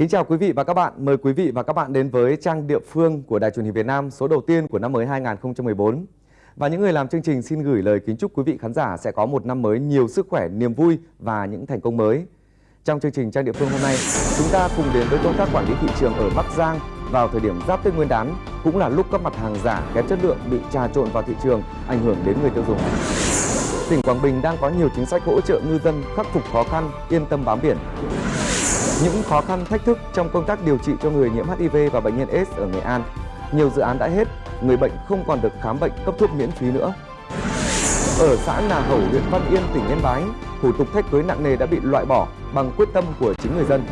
Kính chào quý vị và các bạn. Mời quý vị và các bạn đến với trang địa phương của Đài truyền hình Việt Nam số đầu tiên của năm mới 2014. Và những người làm chương trình xin gửi lời kính chúc quý vị khán giả sẽ có một năm mới nhiều sức khỏe, niềm vui và những thành công mới. Trong chương trình trang địa phương hôm nay, chúng ta cùng đến với công tác quản lý thị trường ở Bắc Giang vào thời điểm giáp Tết Nguyên đán, cũng là lúc các mặt hàng giả kém chất lượng bị trà trộn vào thị trường, ảnh hưởng đến người tiêu dùng. Tỉnh Quảng Bình đang có nhiều chính sách hỗ trợ ngư dân khắc phục khó khăn, yên tâm bám biển. Những khó khăn thách thức trong công tác điều trị cho người nhiễm HIV và bệnh nhân AIDS ở Nghệ An. Nhiều dự án đã hết, người bệnh không còn được khám bệnh cấp thuốc miễn phí nữa. Ở xã Nà Hẩu, huyện Văn Yên, tỉnh Yên Bái, thủ tục thách cưới nặng nề đã bị loại bỏ bằng quyết tâm của chính người dân.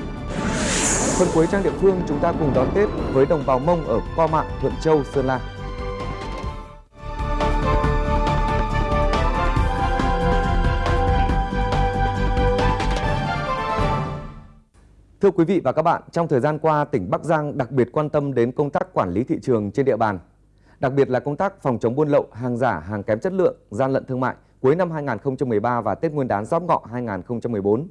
Phần cuối trang địa phương chúng ta cùng đón Tết với đồng bào Mông ở Co Mạng, Thuận Châu, Sơn La. Thưa quý vị và các bạn, trong thời gian qua, tỉnh Bắc Giang đặc biệt quan tâm đến công tác quản lý thị trường trên địa bàn. Đặc biệt là công tác phòng chống buôn lậu, hàng giả, hàng kém chất lượng, gian lận thương mại cuối năm 2013 và Tết Nguyên đán Giáp Ngọ 2014.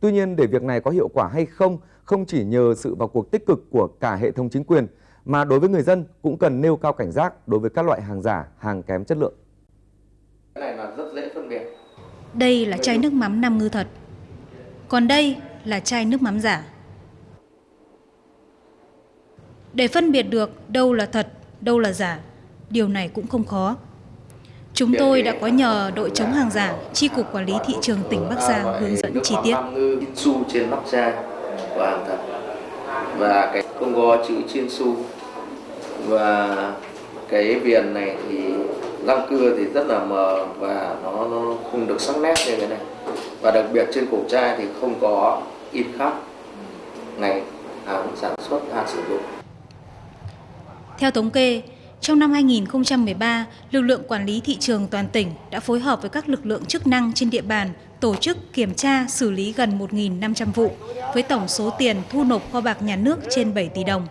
Tuy nhiên, để việc này có hiệu quả hay không, không chỉ nhờ sự vào cuộc tích cực của cả hệ thống chính quyền, mà đối với người dân cũng cần nêu cao cảnh giác đối với các loại hàng giả, hàng kém chất lượng. Cái này là rất dễ phân biệt. Đây là chai nước mắm Nam Ngư thật. Còn đây là chai nước mắm giả. Để phân biệt được đâu là thật, đâu là giả, điều này cũng không khó. Chúng tôi đã có nhờ đội chống hàng giả, Chi cục Quản lý thị trường tỉnh Bắc Giang hướng dẫn chi tiết. Su trên nắp chai của hàng thật và cái không có chữ chiên su và cái viền này thì răng cưa thì rất là mờ và nó, nó không được sắc nét như thế này và đặc biệt trên cổ chai thì không có in khắc ngày hàng sản xuất hàng sử dụng Theo thống kê, trong năm 2013, lực lượng quản lý thị trường toàn tỉnh đã phối hợp với các lực lượng chức năng trên địa bàn tổ chức kiểm tra xử lý gần 1.500 vụ với tổng số tiền thu nộp kho bạc nhà nước trên 7 tỷ đồng.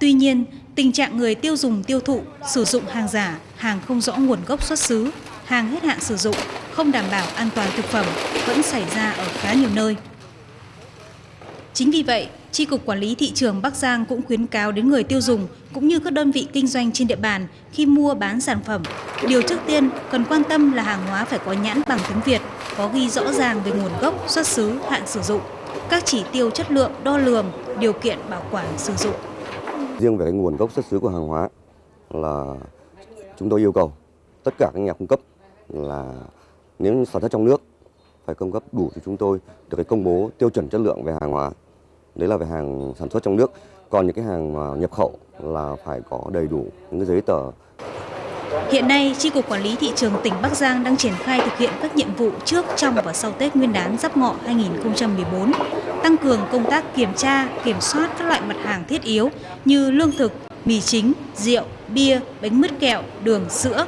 Tuy nhiên, tình trạng người tiêu dùng tiêu thụ, sử dụng hàng giả, hàng không rõ nguồn gốc xuất xứ, hàng hết hạn sử dụng, không đảm bảo an toàn thực phẩm vẫn xảy ra ở khá nhiều nơi. Chính vì vậy, tri cục Quản lý thị trường Bắc Giang cũng khuyến cáo đến người tiêu dùng cũng như các đơn vị kinh doanh trên địa bàn khi mua bán sản phẩm. Điều trước tiên cần quan tâm là hàng hóa phải có nhãn bằng tiếng Việt, có ghi rõ ràng về nguồn gốc, xuất xứ, hạn sử dụng, các chỉ tiêu chất lượng, đo lường, điều kiện bảo quản sử dụng. Riêng về cái nguồn gốc xuất xứ của hàng hóa là chúng tôi yêu cầu tất cả các nhà cung cấp là nếu sản xuất trong nước phải cung cấp đủ cho chúng tôi được cái công bố tiêu chuẩn chất lượng về hàng hóa. Đấy là về hàng sản xuất trong nước. Còn những cái hàng mà nhập khẩu là phải có đầy đủ những cái giấy tờ. Hiện nay, tri cục Quản lý thị trường tỉnh Bắc Giang đang triển khai thực hiện các nhiệm vụ trước, trong và sau Tết Nguyên đán Giáp Ngọ 2014, tăng cường công tác kiểm tra, kiểm soát các loại mặt hàng thiết yếu như lương thực, mì chính, rượu, bia, bánh mứt kẹo, đường, sữa.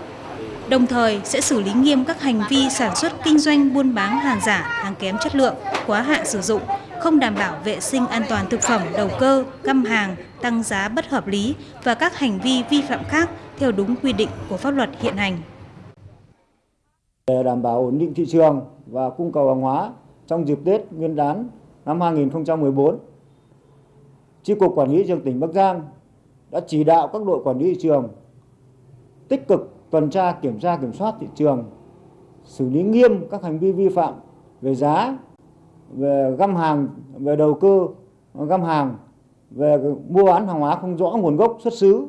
Đồng thời sẽ xử lý nghiêm các hành vi sản xuất kinh doanh buôn bán hàng giả, hàng kém chất lượng, quá hạn sử dụng, không đảm bảo vệ sinh an toàn thực phẩm đầu cơ, găm hàng, tăng giá bất hợp lý và các hành vi vi phạm khác theo đúng quy định của pháp luật hiện hành. Để đảm bảo ổn định thị trường và cung cầu hàng hóa trong dịp Tết Nguyên đán năm 2014, Chi cục Quản lý thị trường tỉnh Bắc Giang đã chỉ đạo các đội quản lý thị trường tích cực tuần tra kiểm tra kiểm soát thị trường, xử lý nghiêm các hành vi vi phạm về giá, về găm hàng, về đầu cơ găm hàng, về mua bán hàng hóa không rõ nguồn gốc xuất xứ.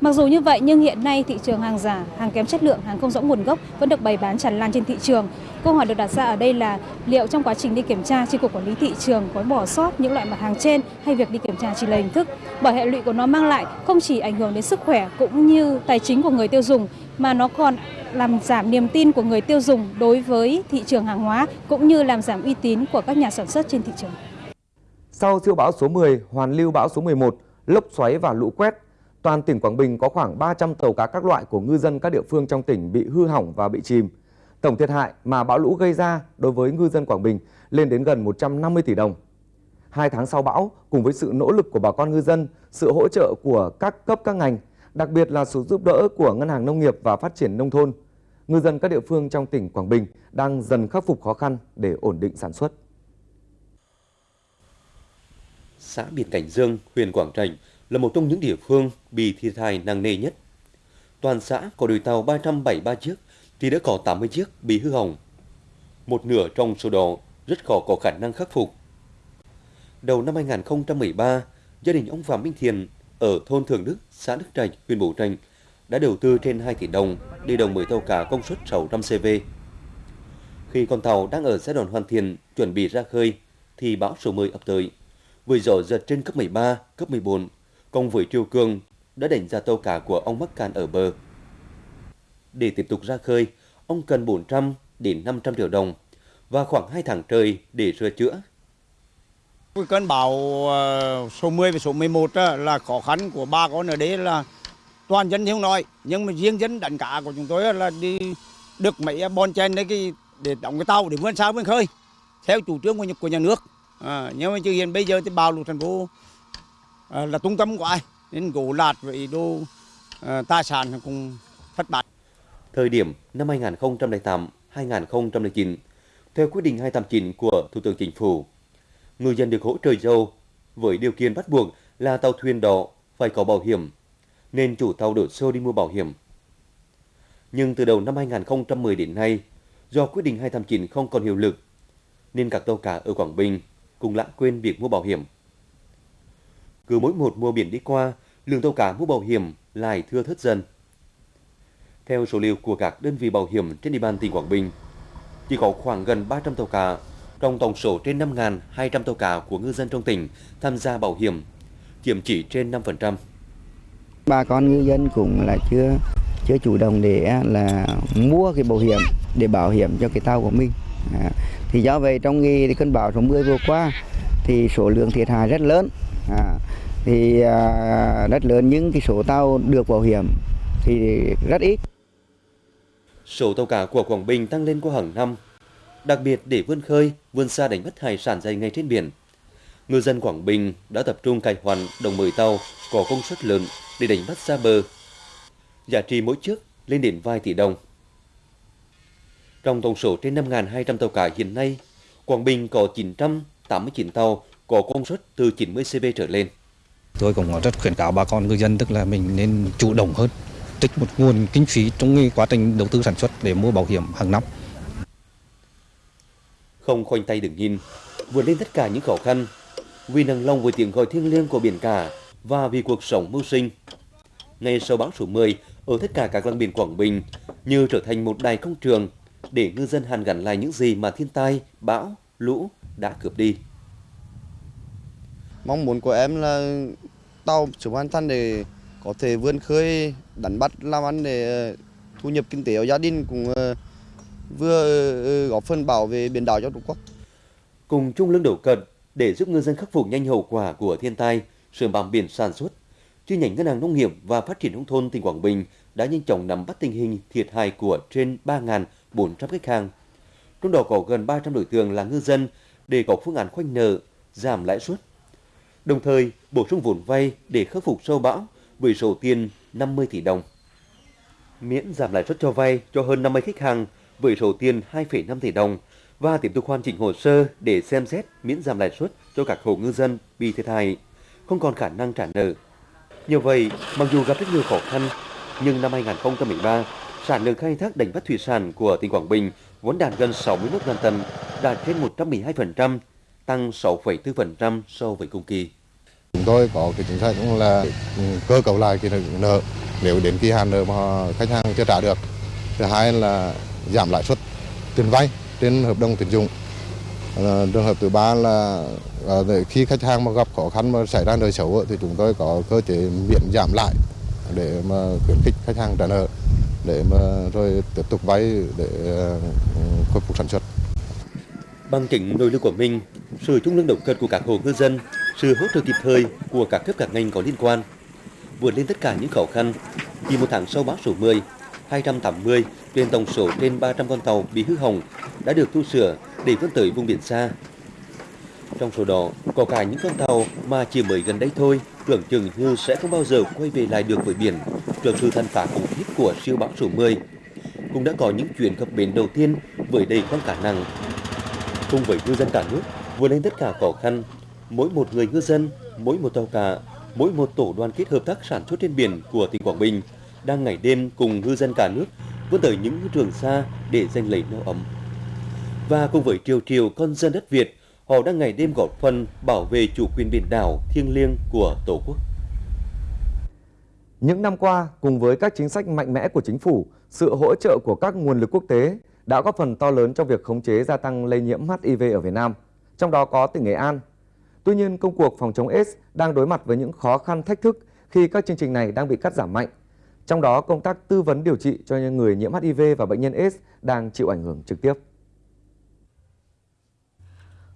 Mặc dù như vậy nhưng hiện nay thị trường hàng giả, hàng kém chất lượng, hàng không rõ nguồn gốc vẫn được bày bán tràn lan trên thị trường. Câu hỏi được đặt ra ở đây là liệu trong quá trình đi kiểm tra, chi cục quản lý thị trường có bỏ sót những loại mặt hàng trên hay việc đi kiểm tra chỉ là hình thức? Bởi hệ lụy của nó mang lại không chỉ ảnh hưởng đến sức khỏe cũng như tài chính của người tiêu dùng mà nó còn làm giảm niềm tin của người tiêu dùng đối với thị trường hàng hóa cũng như làm giảm uy tín của các nhà sản xuất trên thị trường. Sau siêu bão số 10, hoàn lưu bão số 11, lốc xoáy và lũ quét, toàn tỉnh Quảng Bình có khoảng 300 tàu cá các loại của ngư dân các địa phương trong tỉnh bị hư hỏng và bị chìm. Tổng thiệt hại mà bão lũ gây ra đối với ngư dân Quảng Bình lên đến gần 150 tỷ đồng. Hai tháng sau bão, cùng với sự nỗ lực của bà con ngư dân, sự hỗ trợ của các cấp các ngành, đặc biệt là sự giúp đỡ của Ngân hàng Nông nghiệp và Phát triển Nông thôn, ngư dân các địa phương trong tỉnh Quảng Bình đang dần khắc phục khó khăn để ổn định sản xuất. xã Biển Cảnh Dương, huyện Quảng Trạch là một trong những địa phương bị thiệt hại nặng nề nhất. Toàn xã có đôi tàu 373 chiếc thì đã có 80 chiếc bị hư hỏng. Một nửa trong số đó rất khó có khả năng khắc phục. Đầu năm 2013, gia đình ông Phạm Minh Thiền ở thôn Thường Đức, xã Đức Trạch, huyện Bố Trạch đã đầu tư trên 2 tỷ đồng để đồng mới tàu cá công suất 600 CV. Khi con tàu đang ở giai đoạn hoàn thiện, chuẩn bị ra khơi, thì bão số 10 ập tới. Với gió giật trên cấp 13, cấp 14, cùng với triều cường đã đánh ra tàu cá của ông mắc cạn ở bờ. Để tiếp tục ra khơi, ông cần 400 đến 500 triệu đồng và khoảng 2 tháng trời để sửa chữa. Cơn bão ờ, số 10 và số 11 là khó khăn của ba con ở đấy là toàn dân thiếu nói nhưng mà riêng dân đánh cá của chúng tôi là đi được mấy à, bon chen đấy cái để đóng cái tàu để vươn xa vươn khơi theo chủ trương của nhà, của nhà nước à, nhưng mà chứ hiện bây giờ thì bão lụt thành phố à, là trung tâm của ai nên gỗ lạt với đồ à, tài sản cũng thất bại Thời điểm năm 2008-2009, theo quyết định 289 của Thủ tướng Chính phủ, người dân được hỗ trợ dầu với điều kiện bắt buộc là tàu thuyền đó phải có bảo hiểm, nên chủ tàu đổ xô đi mua bảo hiểm. Nhưng từ đầu năm 2010 đến nay, do quyết định 289 không còn hiệu lực, nên các tàu cá ở Quảng Bình cũng lãng quên việc mua bảo hiểm. Cứ mỗi một mùa biển đi qua, lượng tàu cá mua bảo hiểm lại thưa thớt dần. Theo số liệu của các đơn vị bảo hiểm trên địa bàn tỉnh Quảng Bình, chỉ có khoảng gần 300 tàu cá trong tổng số trên 5.200 tàu cá của ngư dân trong tỉnh tham gia bảo hiểm, chiếm chỉ trên 5%. Bà con ngư dân cũng là chưa chưa chủ động để là mua cái bảo hiểm để bảo hiểm cho cái tàu của mình. À, thì do vậy trong cái cơn bão số 10 vừa qua thì số lượng thiệt hại rất lớn. À, thì à, rất lớn những cái số tàu được bảo hiểm thì rất ít. Số tàu cá của Quảng Bình tăng lên qua hàng năm, đặc biệt để vươn khơi, vươn xa đánh bắt hải sản dày ngay trên biển. Ngư dân Quảng Bình đã tập trung cải hoàn đồng mười tàu có công suất lớn để đánh bắt xa bờ. Giá trị mỗi chiếc lên đến vài tỷ đồng. Trong tổng số trên 5.200 tàu cá hiện nay, Quảng Bình có 989 tàu có công suất từ 90 CV trở lên. Tôi cũng rất khuyến cáo bà con ngư dân tức là mình nên chủ động hơn, tích một nguồn kinh phí trong quá trình đầu tư sản xuất để mua bảo hiểm hàng năm. Không khoanh tay đứng nhìn, vượt lên tất cả những khó khăn, vì nặng lòng với tiếng gọi thiêng liêng của biển cả và vì cuộc sống mưu sinh. Ngay sau bão số 10, ở tất cả các làng biển Quảng Bình như trở thành một đài công trường để ngư dân hàn gắn lại những gì mà thiên tai, bão, lũ đã cướp đi. Mong muốn của em là tàu sớm hoàn thành để có thể vươn khơi, đánh bắt, làm ăn để ờ, thu nhập kinh tế của gia đình cũng ờ, vừa ờ, góp phần bảo vệ biển đảo cho Tổ quốc. Cùng chung lưng đầu cận để giúp ngư dân khắc phục nhanh hậu quả của thiên tai, sửa bằng biển sản xuất, chi nhánh Ngân hàng Nông nghiệp và Phát triển nông thôn tỉnh Quảng Bình đã nhanh chóng nắm bắt tình hình thiệt hại của trên 3.400 khách hàng. Trong đó có gần 300 đối tượng là ngư dân để có phương án khoanh nợ, giảm lãi suất. Đồng thời, bổ sung vốn vay để khắc phục sâu bão với số tiền 50 tỷ đồng. Miễn giảm lãi suất cho vay cho hơn 50 khách hàng với số tiền 2,5 tỷ đồng và tiếp tục hoàn chỉnh hồ sơ để xem xét miễn giảm lãi suất cho các hộ ngư dân bị thiệt hại, không còn khả năng trả nợ. nhờ vậy, mặc dù gặp rất nhiều khó khăn, nhưng năm 2013, sản lượng khai thác đánh bắt thủy sản của tỉnh Quảng Bình vốn đạt gần 61.000 tấn, đạt trên 112%, tăng 6,4% so với cùng kỳ. Chúng tôi có cái chính sách cũng là cơ cấu lại cái nợ nếu đến kỳ hạn nợ mà khách hàng chưa trả được. Thứ hai là giảm lãi suất tiền vay trên hợp đồng tín dụng. Ờ, trường hợp thứ ba là ờ, khi khách hàng mà gặp khó khăn mà xảy ra nợ xấu thì chúng tôi có cơ chế miễn giảm lại để mà khuyến khích khách hàng trả nợ để mà rồi tiếp tục vay để ờ, khôi phục sản xuất. Bằng chính nội lực của mình, sự chung lương động cật của các hộ ngư dân, sự hỗ trợ kịp thời của các cấp các ngành có liên quan, vượt lên tất cả những khó khăn. Chỉ một tháng sau bão số 10, 280 trên tổng số trên 300 con tàu bị hư hỏng đã được tu sửa để vươn tới vùng biển xa. Trong số đó, có cả những con tàu mà chỉ mới gần đây thôi, tưởng chừng như sẽ không bao giờ quay về lại được với biển trước sự tàn phá khủng khiếp của siêu bão số 10. Cũng đã có những chuyến cập bến đầu tiên với đầy con cá nặng. Cùng với ngư dân cả nước vượt lên tất cả khó khăn, mỗi một người ngư dân, mỗi một tàu cá, mỗi một tổ đoàn kết hợp tác sản xuất trên biển của tỉnh Quảng Bình đang ngày đêm cùng ngư dân cả nước vươn tới những trường xa để giành lấy no ấm. Và cùng với triều triều con dân đất Việt, họ đang ngày đêm góp phần bảo vệ chủ quyền biển đảo thiêng liêng của Tổ quốc. Những năm qua, cùng với các chính sách mạnh mẽ của chính phủ, sự hỗ trợ của các nguồn lực quốc tế đã góp phần to lớn trong việc khống chế gia tăng lây nhiễm HIV ở Việt Nam, trong đó có tỉnh Nghệ An. Tuy nhiên, công cuộc phòng chống AIDS đang đối mặt với những khó khăn thách thức khi các chương trình này đang bị cắt giảm mạnh. Trong đó, công tác tư vấn điều trị cho những người nhiễm HIV và bệnh nhân AIDS đang chịu ảnh hưởng trực tiếp.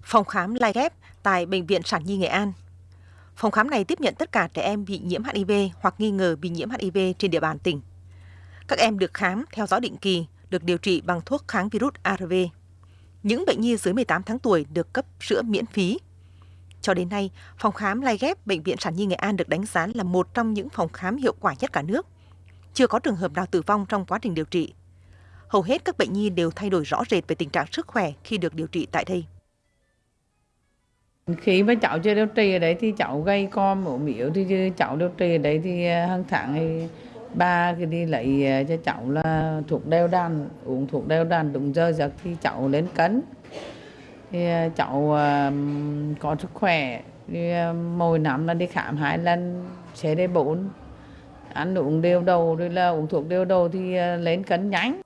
Phòng khám lai ghép tại Bệnh viện Sản Nhi Nghệ An. Phòng khám này tiếp nhận tất cả trẻ em bị nhiễm HIV hoặc nghi ngờ bị nhiễm HIV trên địa bàn tỉnh. Các em được khám, theo dõi định kỳ, được điều trị bằng thuốc kháng virus ARV. Những bệnh nhi dưới 18 tháng tuổi được cấp sữa miễn phí. Cho đến nay, phòng khám lai ghép Bệnh viện Sản Nhi Nghệ An được đánh giá là một trong những phòng khám hiệu quả nhất cả nước. Chưa có trường hợp nào tử vong trong quá trình điều trị. Hầu hết các bệnh nhi đều thay đổi rõ rệt về tình trạng sức khỏe khi được điều trị tại đây. Khi mà cháu chưa điều trị ở đấy thì cháu gây co mổ miếu thì cháu điều trị ở đấy thì à, hàng tháng thì ba cái đi lấy à, cho cháu là thuốc đeo đàn uống thuốc đeo đàn đúng giờ giấc thì cháu lên cấn thì ờ, cháu ờ, có sức khỏe thì ờ, mỗi năm là đi khám hai lần sẽ đi bốn ăn uống đều đầu rồi là uống thuốc đều đầu thì lên cân nhánh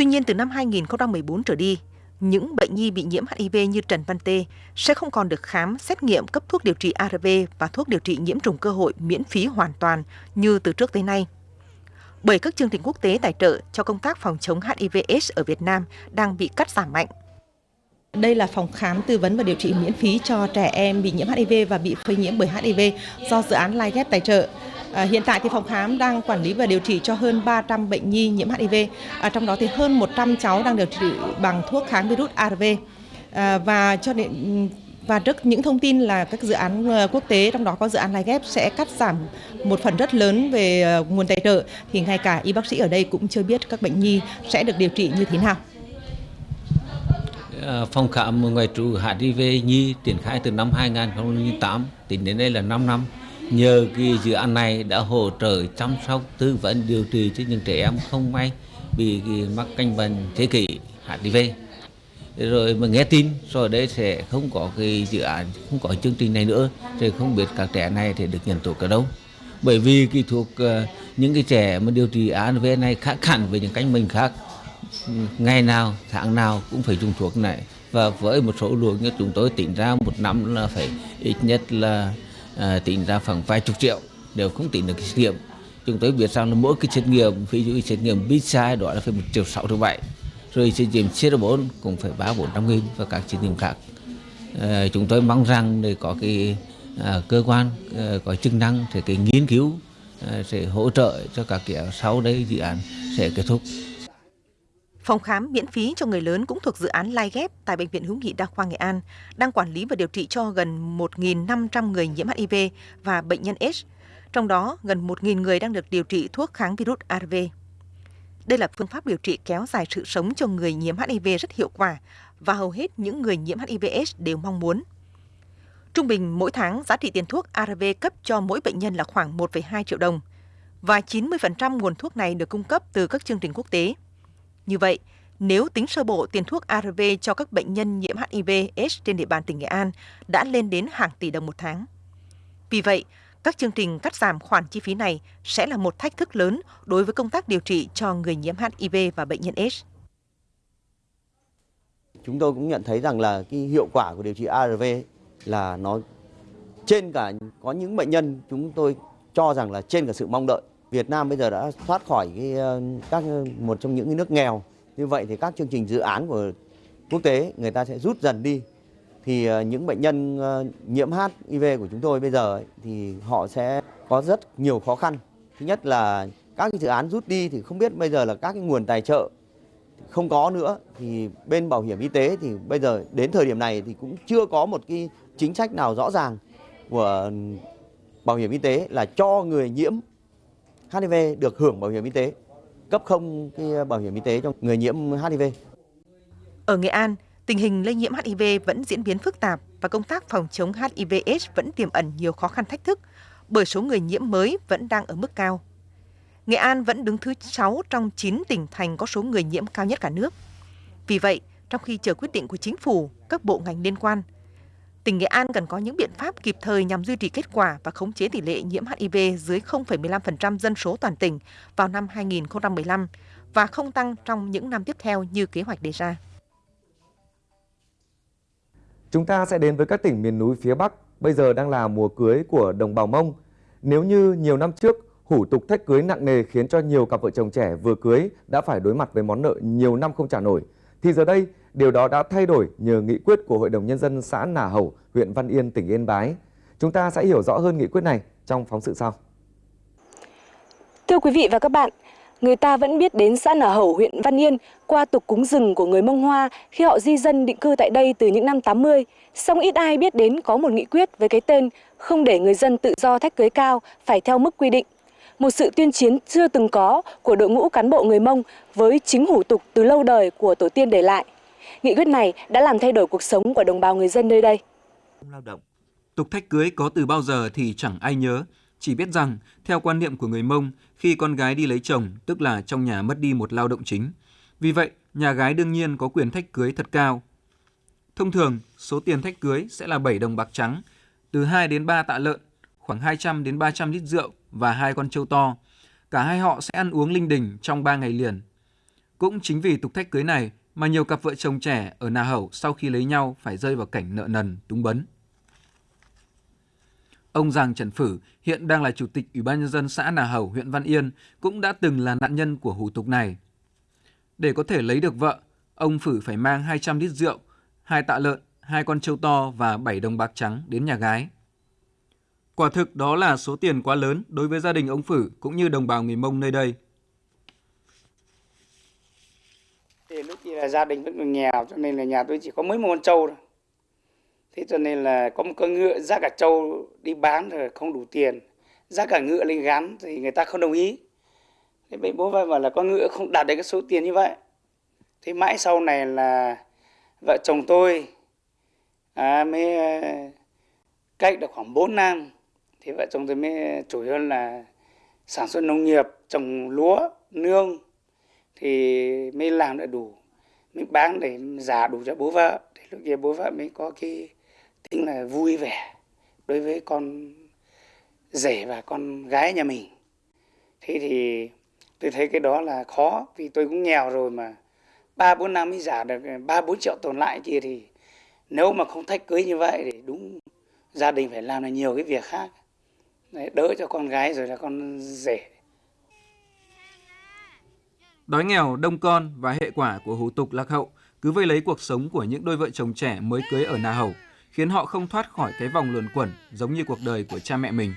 Tuy nhiên từ năm 2014 trở đi, những bệnh nhi bị nhiễm HIV như Trần Văn Tê sẽ không còn được khám, xét nghiệm cấp thuốc điều trị ARV và thuốc điều trị nhiễm trùng cơ hội miễn phí hoàn toàn như từ trước tới nay. Bởi các chương trình quốc tế tài trợ cho công tác phòng chống HIV/AIDS ở Việt Nam đang bị cắt giảm mạnh. Đây là phòng khám tư vấn và điều trị miễn phí cho trẻ em bị nhiễm HIV và bị phơi nhiễm bởi HIV do dự án Lai Ghép tài trợ. À, hiện tại thì phòng khám đang quản lý và điều trị cho hơn 300 bệnh nhi nhiễm HIV, à, trong đó thì hơn 100 cháu đang điều trị bằng thuốc kháng virus ARV. À, và cho đến và trước những thông tin là các dự án ờ, quốc tế trong đó có dự án Lai Ghép sẽ cắt giảm một phần rất lớn về ờ, nguồn tài trợ thì ngay cả y bác sĩ ở đây cũng chưa biết các bệnh nhi sẽ được điều trị như thế nào. Ờ, phòng khám ngoại trú HIV Nhi triển khai từ năm 2008 tính đến đây là 5 năm. Nhờ cái dự án này đã hỗ trợ chăm sóc tư vấn điều trị cho những trẻ em không may bị mắc căn bệnh thế kỷ HIV. Rồi mà nghe tin rồi đây sẽ không có cái dự án, không có chương trình này nữa, thì không biết các trẻ này thì được nhận thuốc ở đâu. Bởi vì cái thuốc ờ, những cái trẻ mà điều trị HIV này khác hẳn với những căn bệnh khác ngày nào tháng nào cũng phải dùng thuốc này. Và với một số luồng như chúng tôi tính ra một năm là phải ít nhất là à, tính ra khoảng vài chục triệu đều không tính được cái xét nghiệm. Chúng tôi biết rằng là mỗi cái xét nghiệm ví dụ xét nghiệm PCI đó là phải một triệu sáu triệu bảy rồi xét nghiệm CR4 cũng phải ba bốn trăm nghìn và các xét nghiệm khác. À, chúng tôi mong rằng để có cái à, cơ quan à, có chức năng thì cái nghiên cứu à, sẽ hỗ trợ cho các kiểu sau đây dự án sẽ kết thúc. Phòng khám miễn phí cho người lớn cũng thuộc dự án Lai ghép tại Bệnh viện Hữu nghị Đa khoa Nghệ An, đang quản lý và điều trị cho gần 1.500 người nhiễm HIV và bệnh nhân AIDS, trong đó gần 1.000 người đang được điều trị thuốc kháng virus ARV. Đây là phương pháp điều trị kéo dài sự sống cho người nhiễm HIV rất hiệu quả và hầu hết những người nhiễm HIV/AIDS đều mong muốn. Trung bình mỗi tháng giá trị tiền thuốc ARV cấp cho mỗi bệnh nhân là khoảng 1,2 triệu đồng và 90% nguồn thuốc này được cung cấp từ các chương trình quốc tế. Như vậy, nếu tính sơ bộ tiền thuốc ARV cho các bệnh nhân nhiễm HIV/AIDS trên địa bàn tỉnh Nghệ An đã lên đến hàng tỷ đồng một tháng. Vì vậy, các chương trình cắt giảm khoản chi phí này sẽ là một thách thức lớn đối với công tác điều trị cho người nhiễm HIV và bệnh nhân AIDS. Chúng tôi cũng nhận thấy rằng là cái hiệu quả của điều trị ARV là nó trên cả có những bệnh nhân chúng tôi cho rằng là trên cả sự mong đợi. Việt Nam bây giờ đã thoát khỏi cái ờ, các ờ, một trong những nước nghèo. Như vậy thì các chương trình dự án của quốc tế người ta sẽ rút dần đi. Thì ờ, những bệnh nhân nhiễm HIV của chúng tôi bây giờ thì họ sẽ có rất nhiều khó khăn. Thứ nhất là các cái dự án rút đi thì không biết bây giờ là các cái nguồn tài trợ không có nữa thì bên bảo hiểm y tế thì bây giờ đến thời điểm này thì cũng chưa có một cái chính sách nào rõ ràng của bảo hiểm y tế là cho người nhiễm HIV được hưởng bảo hiểm y tế, cấp không cái ờ, bảo hiểm y tế cho người nhiễm HIV. Ở Nghệ An, tình hình lây nhiễm HIV vẫn diễn biến phức tạp và công tác phòng chống HIV/AIDS vẫn tiềm ẩn nhiều khó khăn thách thức bởi số người nhiễm mới vẫn đang ở mức cao. Nghệ An vẫn đứng thứ 6 trong 9 tỉnh thành có số người nhiễm cao nhất cả nước. Vì vậy, trong khi chờ quyết định của chính phủ, các bộ ngành liên quan, tỉnh Nghệ An cần có những biện pháp kịp thời nhằm duy trì kết quả và khống chế tỷ lệ nhiễm HIV dưới 0,15% dân số toàn tỉnh vào năm 2015 và không tăng trong những năm tiếp theo như kế hoạch đề ra. Chúng ta sẽ đến với các tỉnh miền núi phía Bắc. Bây giờ đang là mùa cưới của đồng bào Mông. Nếu như nhiều năm trước, hủ tục thách cưới nặng nề khiến cho nhiều cặp vợ chồng trẻ vừa cưới đã phải đối mặt với món nợ nhiều năm không trả nổi, thì giờ đây điều đó đã thay đổi nhờ nghị quyết của Hội đồng Nhân dân xã Nà Hầu, huyện Văn Yên, tỉnh Yên Bái. Chúng ta sẽ hiểu rõ hơn nghị quyết này trong phóng sự sau. Thưa quý vị và các bạn, người ta vẫn biết đến xã Nà Hầu, huyện Văn Yên qua tục cúng rừng của người Mông Hoa khi họ di dân định cư tại đây từ những năm 80. Song ít ai biết đến có một nghị quyết với cái tên không để người dân tự do thách cưới cao phải theo mức quy định. Một sự tuyên chiến chưa từng có của đội ngũ cán bộ người Mông với chính hủ tục từ lâu đời của tổ tiên để lại. Nghị quyết này đã làm thay đổi cuộc sống của đồng bào người dân nơi đây. Lao động. Tục thách cưới có từ bao giờ thì chẳng ai nhớ, chỉ biết rằng theo quan niệm của người Mông, khi con gái đi lấy chồng, tức là trong nhà mất đi một lao động chính. Vì vậy, nhà gái đương nhiên có quyền thách cưới thật cao. Thông thường, số tiền thách cưới sẽ là 7 đồng bạc trắng, từ 2 đến 3 tạ lợn, khoảng 200 đến 300 lít rượu và hai con trâu to. Cả hai họ sẽ ăn uống linh đình trong 3 ngày liền. Cũng chính vì tục thách cưới này mà nhiều cặp vợ chồng trẻ ở Na Hẩu sau khi lấy nhau phải rơi vào cảnh nợ nần, túng bấn. Ông Giàng Trần Phử hiện đang là chủ tịch Ủy ban nhân dân xã Nà Hầu, huyện Văn Yên, cũng đã từng là nạn nhân của hủ tục này. Để có thể lấy được vợ, ông Phử phải mang 200 lít rượu, hai tạ lợn, hai con trâu to và 7 đồng bạc trắng đến nhà gái. Quả thực đó là số tiền quá lớn đối với gia đình ông Phử cũng như đồng bào người Mông nơi đây. Thì là gia đình vẫn còn nghèo cho nên là nhà tôi chỉ có mấy một con trâu thôi. Thế cho nên là có một con ngựa ra cả trâu đi bán rồi không đủ tiền. Ra cả ngựa lên gắn thì người ta không đồng ý. Thế bố bố bảo là con ngựa không đạt được cái số tiền như vậy. Thế mãi sau này là vợ chồng tôi à, mới à, cách được khoảng 4 năm thì vợ chồng tôi mới chủ yếu là sản xuất nông nghiệp trồng lúa nương thì mới làm được đủ mình bán để giả đủ cho bố vợ thì lúc kia bố vợ mới có cái tính là vui vẻ đối với con rể và con gái nhà mình. Thế thì tôi thấy cái đó là khó vì tôi cũng nghèo rồi mà ba bốn năm mới giả được ba bốn triệu tồn lại kia thì nếu mà không thách cưới như vậy thì đúng gia đình phải làm là nhiều cái việc khác. Đấy, đỡ cho con gái rồi là con rể. Đói nghèo, đông con và hệ quả của hủ tục lạc hậu cứ vây lấy cuộc sống của những đôi vợ chồng trẻ mới cưới ở Na Hầu, khiến họ không thoát khỏi cái vòng luẩn quẩn giống như cuộc đời của cha mẹ mình.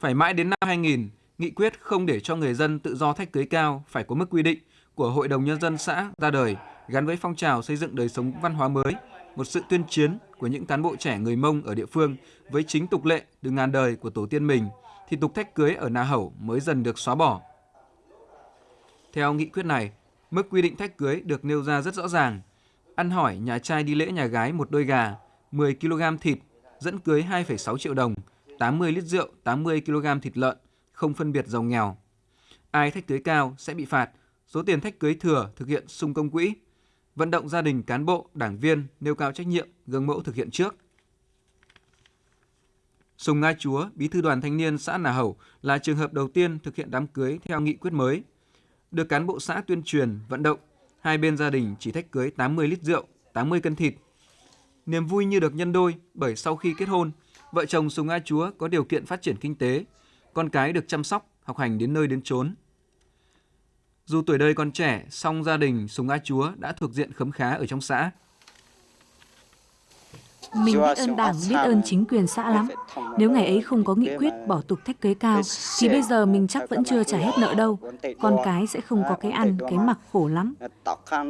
Phải mãi đến năm 2000, nghị quyết không để cho người dân tự do thách cưới cao phải có mức quy định của Hội đồng Nhân dân xã ra đời gắn với phong trào xây dựng đời sống văn hóa mới, một sự tuyên chiến của những cán bộ trẻ người Mông ở địa phương với chính tục lệ từ ngàn đời của tổ tiên mình, thì tục thách cưới ở Na Hầu mới dần được xóa bỏ. Theo nghị quyết này, mức quy định thách cưới được nêu ra rất rõ ràng. Ăn hỏi nhà trai đi lễ nhà gái một đôi gà, 10 kg thịt, dẫn cưới 2,6 triệu đồng, 80 lít rượu, 80 kg thịt lợn, không phân biệt giàu nghèo. Ai thách cưới cao sẽ bị phạt, số tiền thách cưới thừa thực hiện sung công quỹ. Vận động gia đình cán bộ, đảng viên nêu cao trách nhiệm, gương mẫu thực hiện trước. Sùng Nga Chúa, bí thư đoàn thanh niên xã Nà Hầu là trường hợp đầu tiên thực hiện đám cưới theo nghị quyết mới – được cán bộ xã tuyên truyền, vận động, hai bên gia đình chỉ thách cưới 80 lít rượu, 80 cân thịt. Niềm vui như được nhân đôi bởi sau khi kết hôn, vợ chồng Sùng A Chúa có điều kiện phát triển kinh tế, con cái được chăm sóc, học hành đến nơi đến chốn. Dù tuổi đời còn trẻ, song gia đình Sùng A Chúa đã thuộc diện khấm khá ở trong xã. Mình biết ơn Đảng, biết ơn chính quyền xã lắm. Nếu ngày ấy không có nghị quyết bỏ tục thách cưới cao, thì bây giờ mình chắc vẫn chưa trả hết nợ đâu. Con cái sẽ không có cái ăn, cái mặc khổ lắm.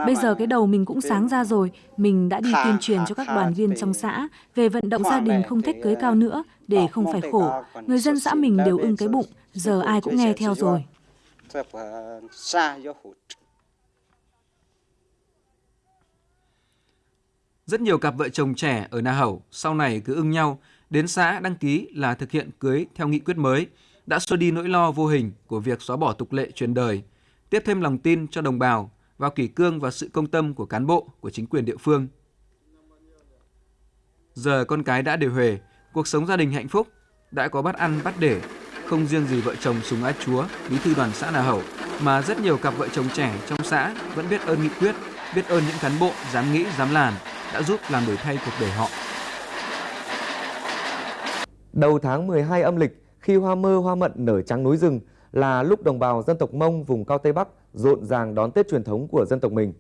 Bây giờ cái đầu mình cũng sáng ra rồi, mình đã đi tuyên truyền cho các đoàn viên trong xã về vận động gia đình không thách cưới cao nữa để không phải khổ. Người dân xã mình đều ưng cái bụng, giờ ai cũng nghe theo rồi. Rất nhiều cặp vợ chồng trẻ ở Na Hầu sau này cứ ưng nhau, đến xã đăng ký là thực hiện cưới theo nghị quyết mới, đã xua đi nỗi lo vô hình của việc xóa bỏ tục lệ truyền đời, tiếp thêm lòng tin cho đồng bào vào kỷ cương và sự công tâm của cán bộ, của chính quyền địa phương. Giờ con cái đã đều huề, cuộc sống gia đình hạnh phúc, đã có bắt ăn bắt để, không riêng gì vợ chồng Sùng Á Chúa, bí thư đoàn xã Na Hầu, mà rất nhiều cặp vợ chồng trẻ trong xã vẫn biết ơn nghị quyết, biết ơn những cán bộ dám nghĩ, dám làm, đã giúp làm đổi thay cuộc đời họ. Đầu tháng 12 âm lịch, khi hoa mơ hoa mận nở trắng núi rừng là lúc đồng bào dân tộc Mông vùng cao Tây Bắc rộn ràng đón Tết truyền thống của dân tộc mình.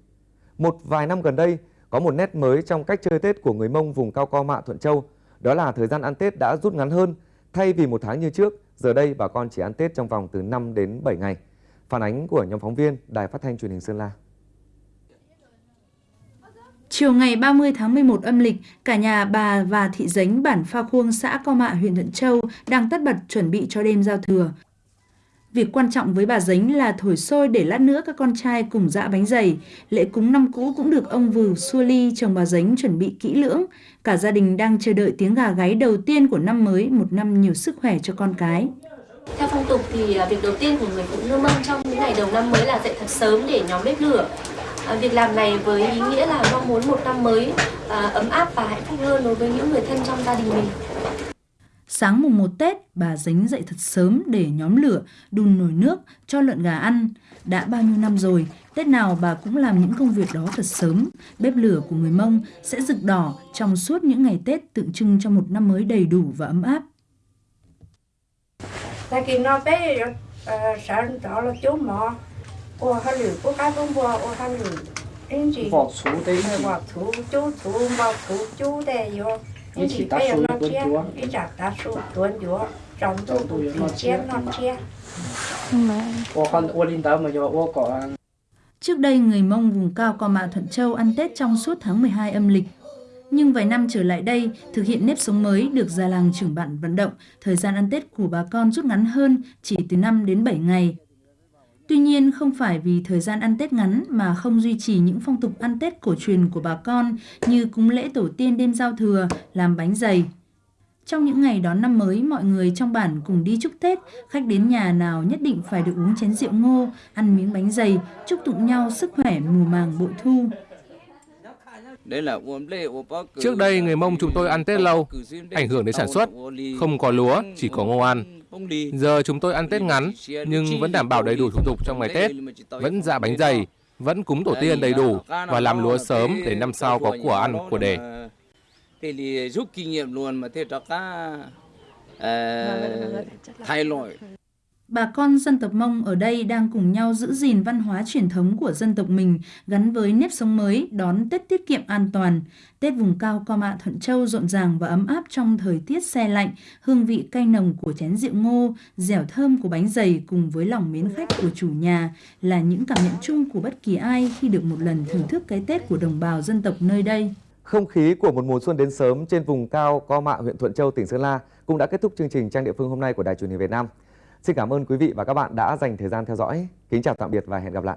Một vài năm gần đây, có một nét mới trong cách chơi Tết của người Mông vùng cao Co Mạ Thuận Châu, đó là thời gian ăn Tết đã rút ngắn hơn. Thay vì một tháng như trước, giờ đây bà con chỉ ăn Tết trong vòng từ 5 đến 7 ngày. Phản ánh của nhóm phóng viên Đài Phát thanh Truyền hình Sơn La. Chiều ngày 30 tháng 11 âm lịch, cả nhà bà và thị dính bản Pha Khuông, xã Co Mạ, huyện Thuận Châu đang tất bật chuẩn bị cho đêm giao thừa. Việc quan trọng với bà Dính là thổi sôi để lát nữa các con trai cùng dã bánh dày. Lễ cúng năm cũ cũng được ông Vừ Xua Ly chồng bà Dính chuẩn bị kỹ lưỡng. Cả gia đình đang chờ đợi tiếng gà gáy đầu tiên của năm mới, một năm nhiều sức khỏe cho con cái. Theo phong tục thì à, việc đầu tiên của người phụ nữ Mông trong những ngày đầu năm mới là dậy thật sớm để nhóm bếp lửa. À, việc làm này với ý nghĩa là mong muốn một năm mới à, ấm áp và hạnh phúc hơn đối với những người thân trong gia đình mình. Sáng mùng 1 Tết, bà dính dậy thật sớm để nhóm lửa, đun nồi nước, cho lợn gà ăn. Đã bao nhiêu năm rồi, Tết nào bà cũng làm những công việc đó thật sớm. Bếp lửa của người Mông sẽ rực đỏ trong suốt những ngày Tết tượng trưng cho một năm mới đầy đủ và ấm áp. Tại kỳ nó bé sáng đó là chú mọ, ô hà lử, cô cái bông bò, ô hà lử. Đến gì? Vọt chú đấy. Vọt chú, chú, chú, vọt chú, chú đây vô. Đến gì bây giờ nó chia, đi chặt ta su tuần vô, trong tu tu thì chia nó chia. Trước đây, người Mông vùng cao Co Mạ Thuận Châu ăn Tết trong suốt tháng 12 âm lịch. Nhưng vài năm trở lại đây, thực hiện nếp sống mới được già làng trưởng bản vận động, thời gian ăn Tết của bà con rút ngắn hơn chỉ từ 5 đến 7 ngày. Tuy nhiên, không phải vì thời gian ăn Tết ngắn mà không duy trì những phong tục ăn Tết cổ truyền của bà con như cúng lễ tổ tiên đêm giao thừa, làm bánh dày. Trong những ngày đón năm mới, mọi người trong bản cùng đi chúc Tết, khách đến nhà nào nhất định phải được uống chén rượu ngô, ăn miếng bánh dày, chúc tụng nhau sức khỏe mùa màng bội thu. Trước đây người Mông chúng tôi ăn Tết lâu, ảnh hưởng đến sản xuất, không có lúa, chỉ có ngô ăn. Giờ chúng tôi ăn Tết ngắn nhưng vẫn đảm bảo đầy đủ thủ tục trong ngày Tết, vẫn dạ bánh dày, vẫn cúng tổ tiên đầy đủ và làm lúa sớm để năm sau có của ăn của đề. thì rút kinh nghiệm luôn mà thế cho cả uh, thay đổi Bà con dân tộc Mông ở đây đang cùng nhau giữ gìn văn hóa truyền thống của dân tộc mình gắn với nếp sống mới, đón Tết tiết kiệm an toàn. Tết vùng cao Co Mạ Thuận Châu rộn ràng và ấm áp trong thời tiết xe lạnh, hương vị cay nồng của chén rượu ngô, dẻo thơm của bánh dày cùng với lòng mến khách của chủ nhà là những cảm nhận chung của bất kỳ ai khi được một lần thưởng thức cái Tết của đồng bào dân tộc nơi đây. Không khí của một mùa xuân đến sớm trên vùng cao Co Mạ, huyện Thuận Châu, tỉnh Sơn La cũng đã kết thúc chương trình Trang địa phương hôm nay của Đài truyền hình Việt Nam. Xin cảm ơn quý vị và các bạn đã dành thời gian theo dõi. Kính chào tạm biệt và hẹn gặp lại.